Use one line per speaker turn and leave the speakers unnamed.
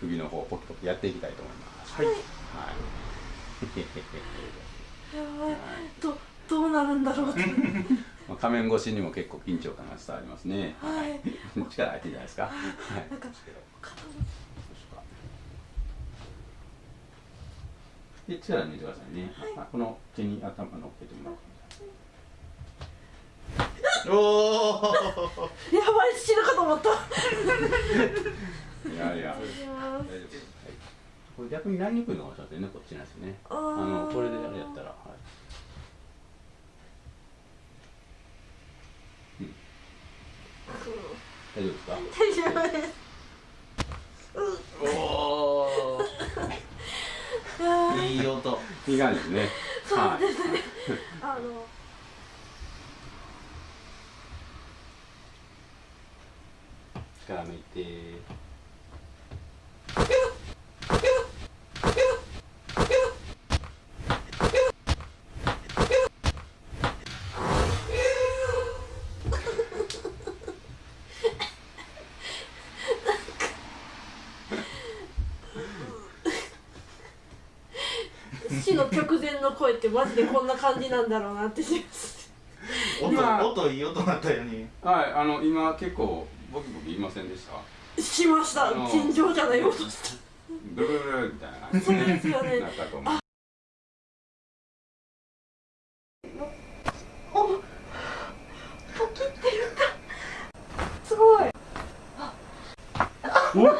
首の方ポキポキやっていきたいと思います。
はい。
はい。
やばい。どどうなるんだろう
まあ仮面越しにも結構緊張感が伝わりますね。
はい。
力入ってんじゃないですか。はい。
なんか肩の
で力抜いてくださいね、あこの手に頭乗っけてもらって
おお
やばい死ぬかと思った
い。これ逆になりにくいのかもしれませんねこっちなんですね。
あ
のこれであれやったらはい。大丈夫ですか？
大丈夫です。
おお いい音。
いい感じですね。
そうですね。あの
力抜いて
死の直前の声ってマジでこんな感じなんだろうなってす。
音音いい音ったよね。
はいあの今結構ボキボキ言いませんでした？
しました。尋常じゃない音した。
ブルブルみたいな。
そうですよね。
なったと思う。おっ。